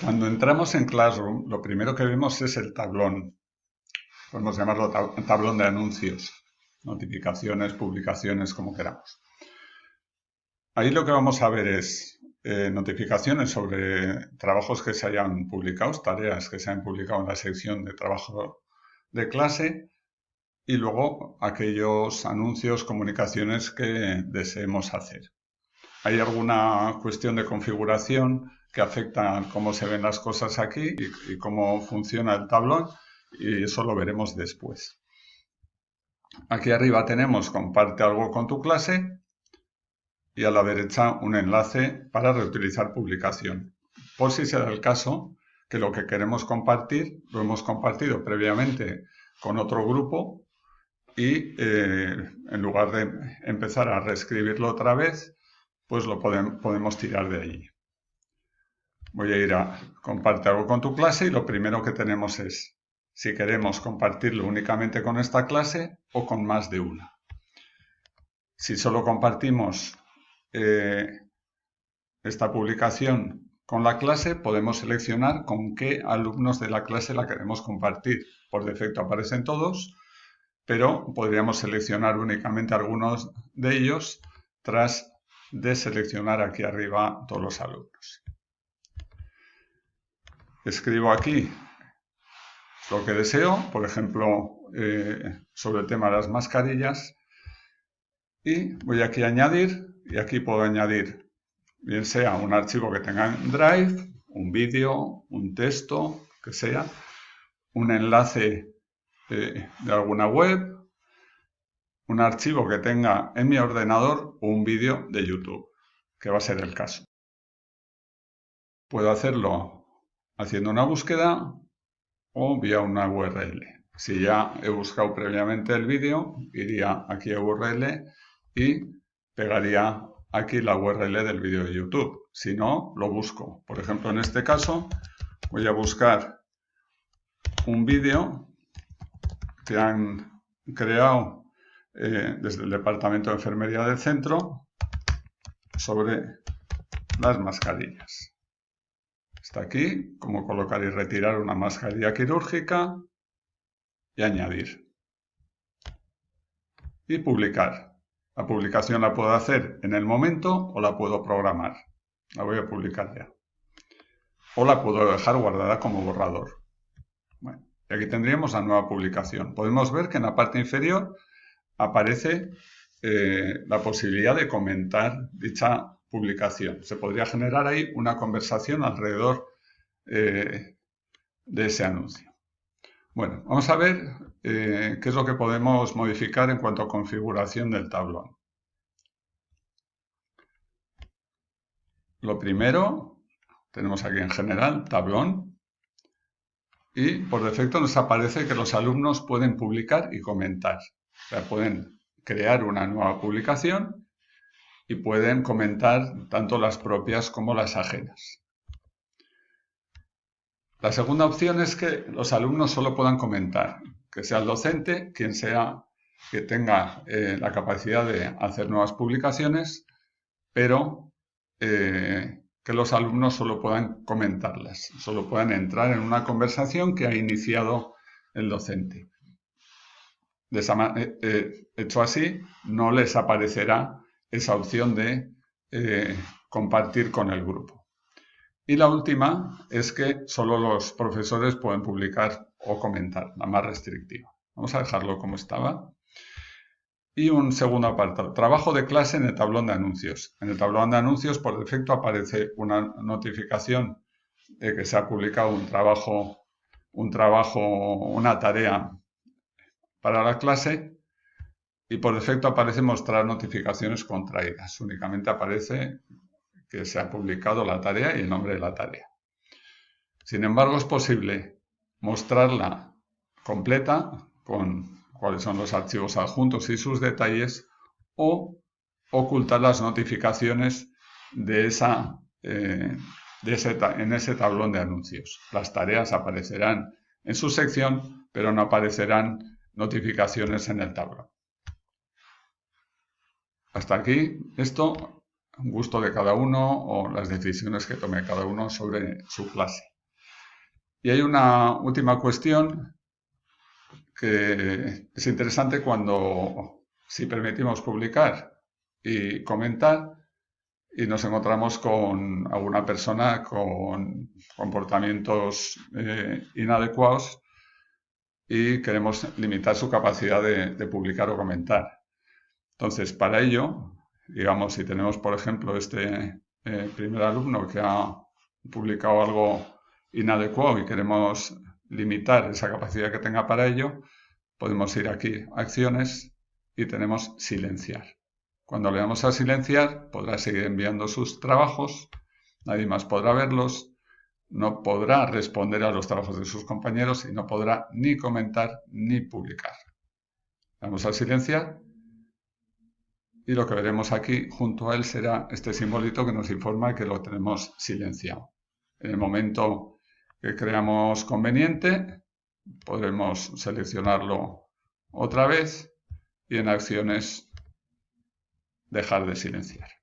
Cuando entramos en Classroom, lo primero que vemos es el tablón. Podemos llamarlo tablón de anuncios, notificaciones, publicaciones, como queramos. Ahí lo que vamos a ver es eh, notificaciones sobre trabajos que se hayan publicado, tareas que se hayan publicado en la sección de trabajo de clase y luego aquellos anuncios, comunicaciones que deseemos hacer. Hay alguna cuestión de configuración que afecta a cómo se ven las cosas aquí y, cómo funciona el tablón y eso lo veremos después. Aquí arriba tenemos comparte algo con tu clase y a la derecha un enlace para reutilizar publicación. Por si se da el caso que lo que queremos compartir lo hemos compartido previamente con otro grupo y eh, en lugar de empezar a reescribirlo otra vez, pues lo podemos tirar de allí. Voy a ir a comparte algo con tu clase y lo primero que tenemos es si queremos compartirlo únicamente con esta clase o con más de una. Si solo compartimos eh, esta publicación con la clase, podemos seleccionar con qué alumnos de la clase la queremos compartir. Por defecto aparecen todos, pero podríamos seleccionar únicamente algunos de ellos tras deseleccionar aquí arriba todos los alumnos. Escribo aquí lo que deseo, por ejemplo, eh, sobre el tema de las mascarillas, y voy aquí a añadir, y aquí puedo añadir bien sea un archivo que tenga en Drive, un vídeo, un texto, que sea, un enlace eh, de alguna web, un archivo que tenga en mi ordenador un vídeo de YouTube, que va a ser el caso. Puedo hacerlo haciendo una búsqueda o vía una URL. Si ya he buscado previamente el vídeo, iría aquí a URL y pegaría aquí la URL del vídeo de YouTube. Si no, lo busco. Por ejemplo, en este caso, voy a buscar un vídeo que han creado eh, desde el Departamento de Enfermería del centro sobre las mascarillas. Está aquí, cómo colocar y retirar una mascarilla quirúrgica y añadir. Y publicar. La publicación la puedo hacer en el momento o la puedo programar. La voy a publicar ya. O la puedo dejar guardada como borrador. Y aquí tendríamos la nueva publicación. Podemos ver que en la parte inferior aparece eh, la posibilidad de comentar dicha publicación. Se podría generar ahí una conversación alrededor eh, de ese anuncio. Bueno, vamos a ver eh, qué es lo que podemos modificar en cuanto a configuración del tablón. Lo primero, tenemos aquí en general tablón, y por defecto nos aparece que los alumnos pueden publicar y comentar. Pueden crear una nueva publicación y pueden comentar tanto las propias como las ajenas. La segunda opción es que los alumnos solo puedan comentar, que sea el docente quien sea que tenga eh, la capacidad de hacer nuevas publicaciones, pero eh, que los alumnos solo puedan comentarlas, solo puedan entrar en una conversación que ha iniciado el docente. De eh, eh, hecho así, no les aparecerá esa opción de eh, compartir con el grupo. Y la última es que solo los profesores pueden publicar o comentar, la más restrictiva. Vamos a dejarlo como estaba. Y un segundo apartado, trabajo de clase en el tablón de anuncios. En el tablón de anuncios, por defecto, aparece una notificación de que se ha publicado un trabajo, un trabajo, una tarea para la clase y por defecto aparece mostrar notificaciones contraídas. Únicamente aparece que se ha publicado la tarea y el nombre de la tarea. Sin embargo, es posible mostrarla completa con cuáles son los archivos adjuntos y sus detalles, o ocultar las notificaciones de esa, eh, en ese tablón de anuncios. Las tareas aparecerán en su sección, pero no aparecerán notificaciones en el tablón. Hasta aquí, esto gusto de cada uno o las decisiones que tome cada uno sobre su clase. Y hay una última cuestión que es interesante cuando, si permitimos publicar y comentar, y nos encontramos con alguna persona con comportamientos eh, inadecuados y queremos limitar su capacidad de, publicar o comentar. Entonces, para ello, digamos, si tenemos, por ejemplo, este eh, primer alumno que ha publicado algo inadecuado y queremos limitar esa capacidad que tenga para ello, podemos ir aquí, acciones, y tenemos silenciar. Cuando le damos a silenciar, podrá seguir enviando sus trabajos, nadie más podrá verlos, no podrá responder a los trabajos de sus compañeros y no podrá ni comentar ni publicar. Vamos a silenciar y lo que veremos aquí junto a él será este simbolito que nos informa que lo tenemos silenciado. En el momento que creamos conveniente, podremos seleccionarlo otra vez y en acciones dejar de silenciar.